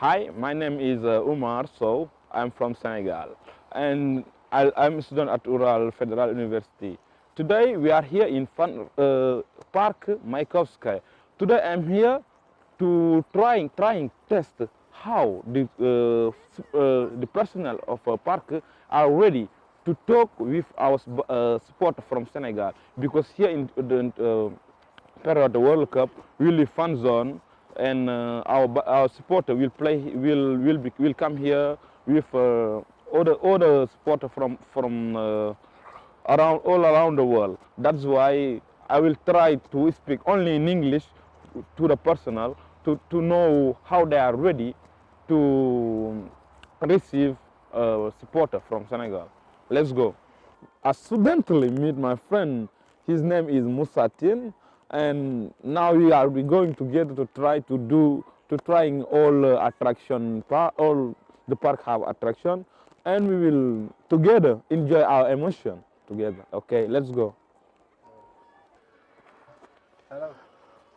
Hi, my name is uh, Umar So I'm from Senegal and I, am a student at Ural Federal University. Today we are here in Fun, uh, Park Maikovskaya. Today I'm here to trying trying test how the uh, uh, the personnel of a park are ready to talk with our uh, supporter from Senegal because here in the uh, period World Cup really fun zone and uh, our our supporter will play will will be, will come here with uh, other other supporter from from uh, around all around the world. That's why I will try to speak only in English to the personnel to to know how they are ready to receive a supporter from Senegal. Let's go. I accidentally meet my friend. His name is Musatin and now we are going together to try to do to trying all uh, attraction all the park have attraction. And we will together enjoy our emotion together. Okay let's go. Hello.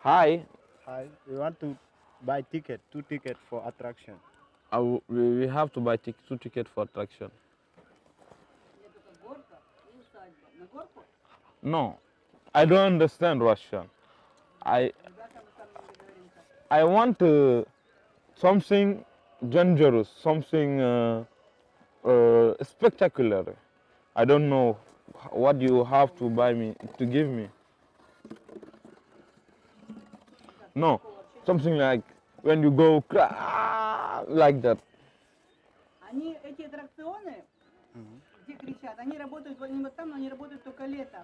Hi. Hi. We want to buy ticket two ticket for attraction. Uh, we have to buy two ticket for attraction. No I don't understand Russian. I I want uh, something dangerous, something uh, uh, spectacular. I don't know what you have to buy me to give me. No, something like when you go like that. Они эти аттракционы, где кричат, они работают, они вот там, но они работают только летом.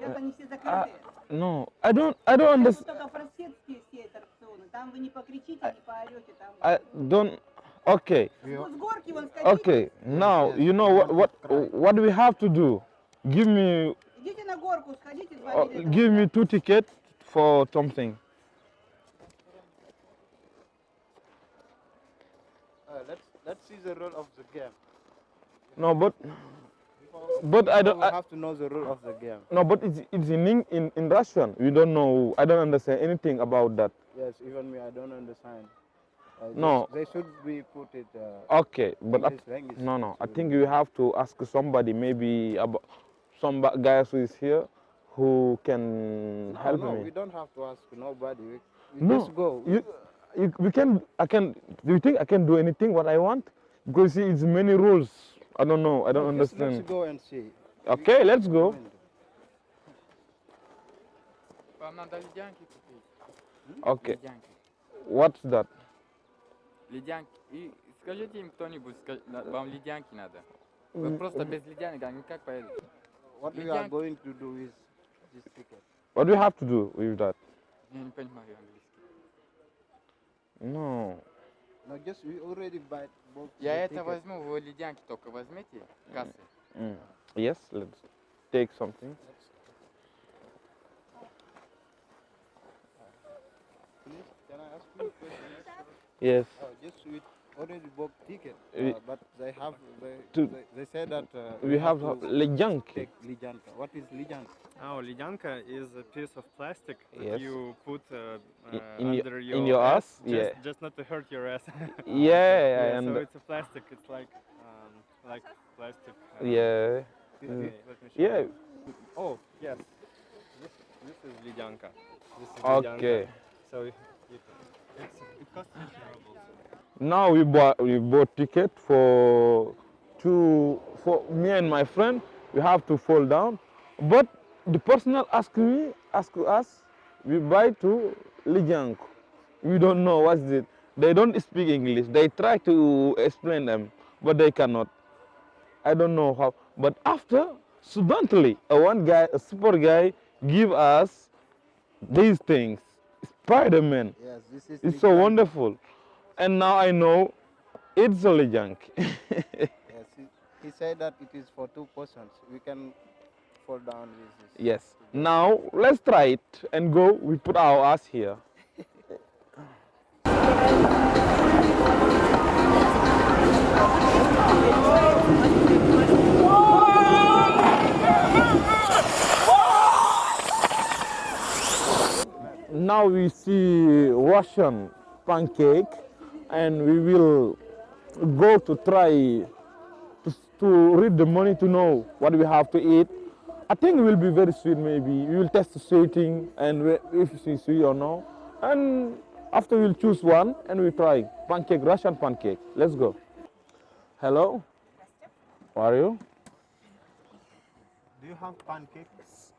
Сейчас они все закрыты. No, I don't, I don't understand. только просветские все аттракционы. Там вы не покричите, не поорете. Там... I don't. Okay. С горки вон скатитесь. Okay. Now you know what what what do we have to do? Give me. Идите на горку, сходите, uh, Give me two tickets for something. Uh, let's let's see the role of the game. No, but but I don't. I have to know the rule of the game. No, but it's it's in in in Russian. We don't know. I don't understand anything about that. Yes, even me, I don't understand. Uh, no, they should be put it. Uh, okay, but English, no, no. I think you have to ask somebody, maybe about some guys who is here, who can no, help no, me. we don't have to ask nobody. We, we no, just go. You, you, we can. I can. Do you think I can do anything what I want? Because see, it's many rules. I don't know. I don't understand. Let's go and see. Okay, let's go. Okay. What's that? Ледянки. И скажите им кто-нибудь, вам ледянки надо. Вы просто без ледянок, они как поедут? What we are going to do is this ticket. What do you have to do with that? Я не понимаю английский. No. No, just we already buy both. Я это возьму, вы ледянки только возьмите, кассы. Mm. Yes, let's take something. Yes. Uh, just we already bought ticket, We- uh, but they have they, To- they, they say that uh, We have to lejanki. take lijanka. What is lijanka? Oh, lijanka is a piece of plastic that Yes. you put uh, I- uh, in your- in your, your ass? Just, Yeah. just not to hurt your ass. Yeah, Yeah. so it's a plastic. It's like um, like plastic. uh, yeah, Let me, Mm. let me show yeah. you. Oh yes. This this is lijanka. This is lijanka. Okay. So it, it, it's, it costs 50 rubles. Now we bought we bought ticket for two for me and my friend. We have to fall down, but the personal ask me ask us. We buy to Lijiang. We don't know what's it. They don't speak English. They try to explain them, but they cannot. I don't know how. But after suddenly, a one guy, a super guy, give us these things. Spider-Man. Yes, this is. It's so wonderful. And now I know it's only Lijiang. Yes, he, he said that it is for two persons. We can fall down with this. yes. Now let's try it and go. We put our ass here. Now we see Russian pancake and we will go to try to, to read the money to know what we have to eat. I think it will be very sweet maybe. We will test the sweeting and we- if it's sweet or no. And after we'll choose one and we try pancake, Russian pancake. Let's go. Hello, how are you? Do you have pancakes?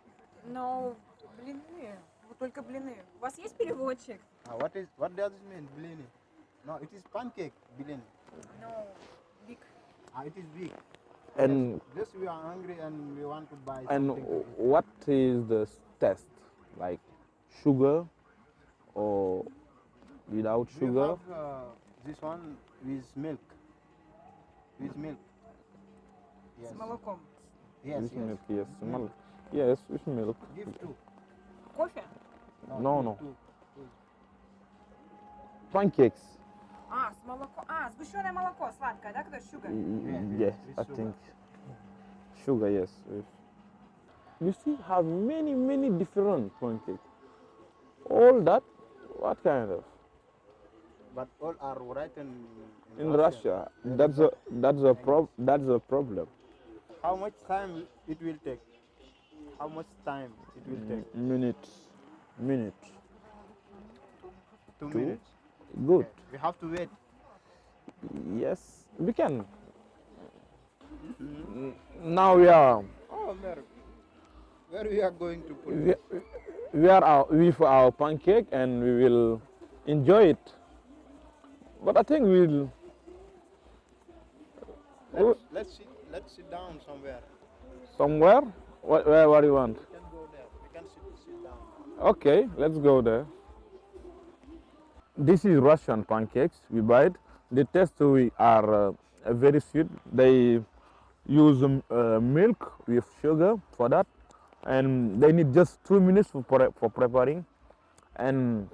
Но блины, вот только блины. У вас есть переводчик? Uh, what is what does it mean, blini? No, it is pancake, blini. No, big. Ah, it is big. And Just we are hungry and we want to buy and something. to eat. what is the test? Like sugar or without We sugar? have uh, this one with milk. With milk. Yes. С молоком. Yes, with yes. milk, yes. Milk. Yes, with milk. Give two. Кофе? No, two, no. two. Pancakes. А, с молоком. А, сгущенное молоко, сладкое, да, которое sugar? Y- Yeah, Yes, with I sugar. think sugar. Yes. yes. You see, have many many different pancakes. All that, what kind of? But all are written in, In Russia, that's a that's a prob that's a problem. How much time it will take? How much time it will take? Minutes, minutes. Two, Two? minutes. Good. We have to wait. Yes, we can. N- Now we are Oh, where, where we are going to put we, it? we are our, with our pancake and we will enjoy it. But I think we'll. Let's, let's sit. Let's sit down somewhere. Somewhere? What, where, what do you want? We can go there. We can sit, sit down. Okay, let's go there. This is Russian pancakes. We buy it. The taste we are uh, very sweet. They use um, uh, milk with sugar for that, and they need just two minutes for pre- for preparing. And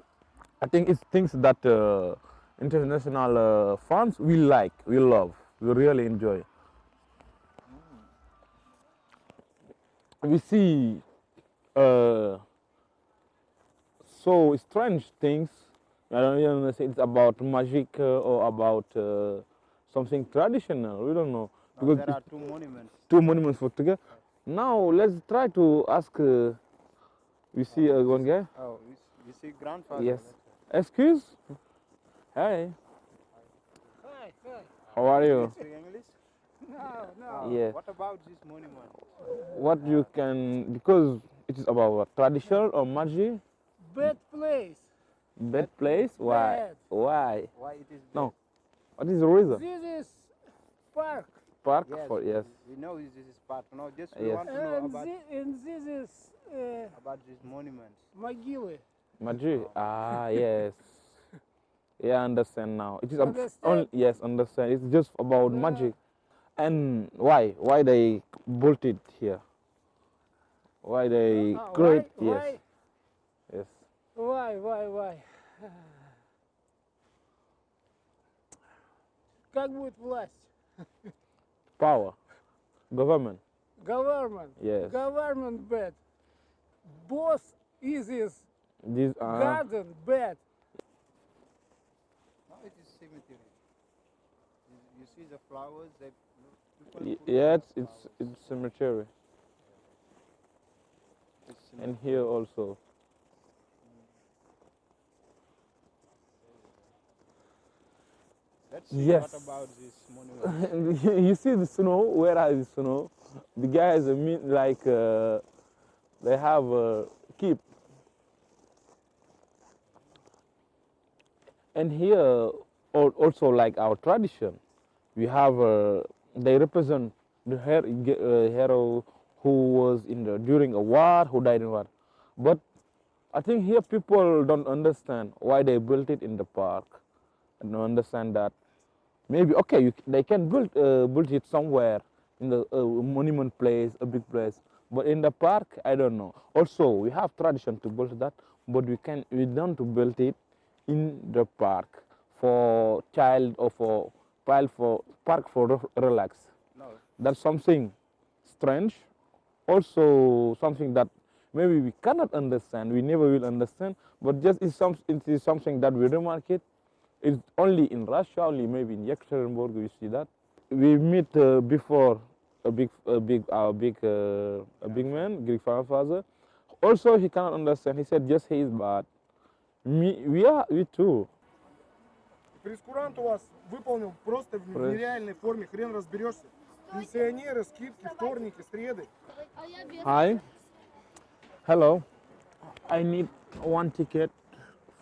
I think it's things that uh, international uh, fans will like, will love, will really enjoy. We see uh, so strange things. I don't even know it's about magic uh, or about uh, something traditional. We don't know Now, because there are two monuments. two monuments put together. Now let's try to ask. Uh, we see uh, one guy. Oh, you, see grandfather. Yes. Excuse. Hi. Hi, hi. How are you? Speak English? No, no. Yeah. What about this monument? What you can because it is about what, traditional or magic. Bad place. Bad place. Why? Bad. Why? Why it is No. What is the reason? This is park. Park Yes, for yes. We know this this is part. No, just we Yes. want to know And, about thi- and this is uh, about these monuments. могилы. Magic. Ah, yes. Yeah, I understand now. It is ab- Understand? only yes, understand. It's just about Yeah. magic. And why? Why they built it here? Why they Ah, create? why, Yes, why, yes. why, why, why? Как будет власть? Power, government. Government. Yes. Government bad. Boss is this These are garden bad. No, it is cemetery. You, you see the flowers that people y- put yeah, it's flowers. it's, it's cemetery. It's And here also. Yes. what about this monument. you see the snow? Where are the snow? The guys are mean like uh, they have a keep. And here al- also like our tradition, we have uh, they represent the her- uh, hero who was in the during a war, who died in war. But I think here people don't understand why they built it in the park. And don't understand that maybe okay you, they can build uh, build it somewhere in the uh, monument place a big place but in the park i don't know. Also we have tradition to build that but we can we don't to build it in the park for child or for child for park for relax. No, that's something strange. Also something that maybe we cannot understand we never will understand but just is some it is something that we remark it It's only in Russia, only maybe in Yekaterinburg we see that. We meet uh, before a big, a big, our big, uh, a big man, Greek father. Also, he cannot understand. He said, just he is bad. Me, we are, we too. Прескурант у вас выполнил просто в Пресс. нереальной форме, хрен разберешься. Пенсионеры, скидки, вторники, среды. Hi. Hello. I need one ticket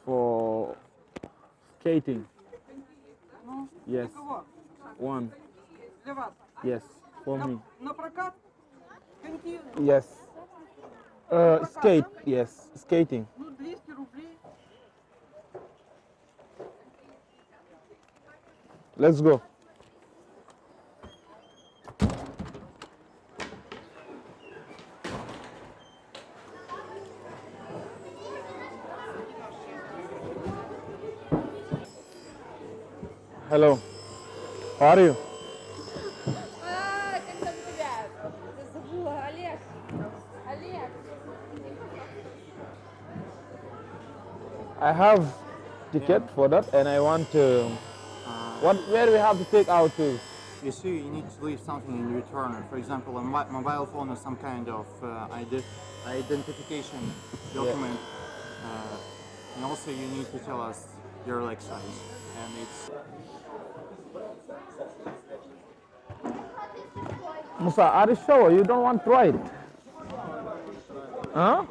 for skating. Ну, Yes. для кого? One. Для вас. Yes. For me. На, на прокат? Коньки, Yes. Uh, skate. Yes. Skating. ну, 200 рублей. Let's go. Hello. How are you? I have ticket yeah. for that and I want to... Uh, what, where we have to take out to? You see, you need to leave something in return. For example, a mobile phone or some kind of uh, identification document. Yeah. Uh, and also you need to tell us your leg size. And it's Musa, are you sure you don't want to try it? Huh?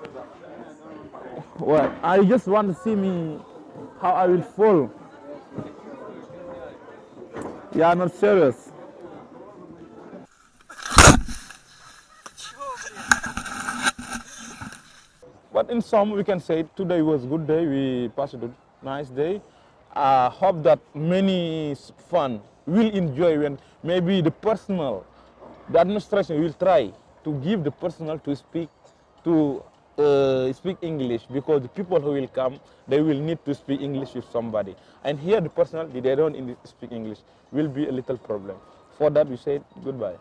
What? I just want to see me how I will fall. Yeah, I'm not serious. But in sum, we can say today was a good day. We passed a nice day. I hope that many s- fun will enjoy when maybe the personal, the administration will try to give the personal to speak to uh, speak English because the people who will come they will need to speak English with somebody. And here the personal they don't speak English will be a little problem. For that we say goodbye.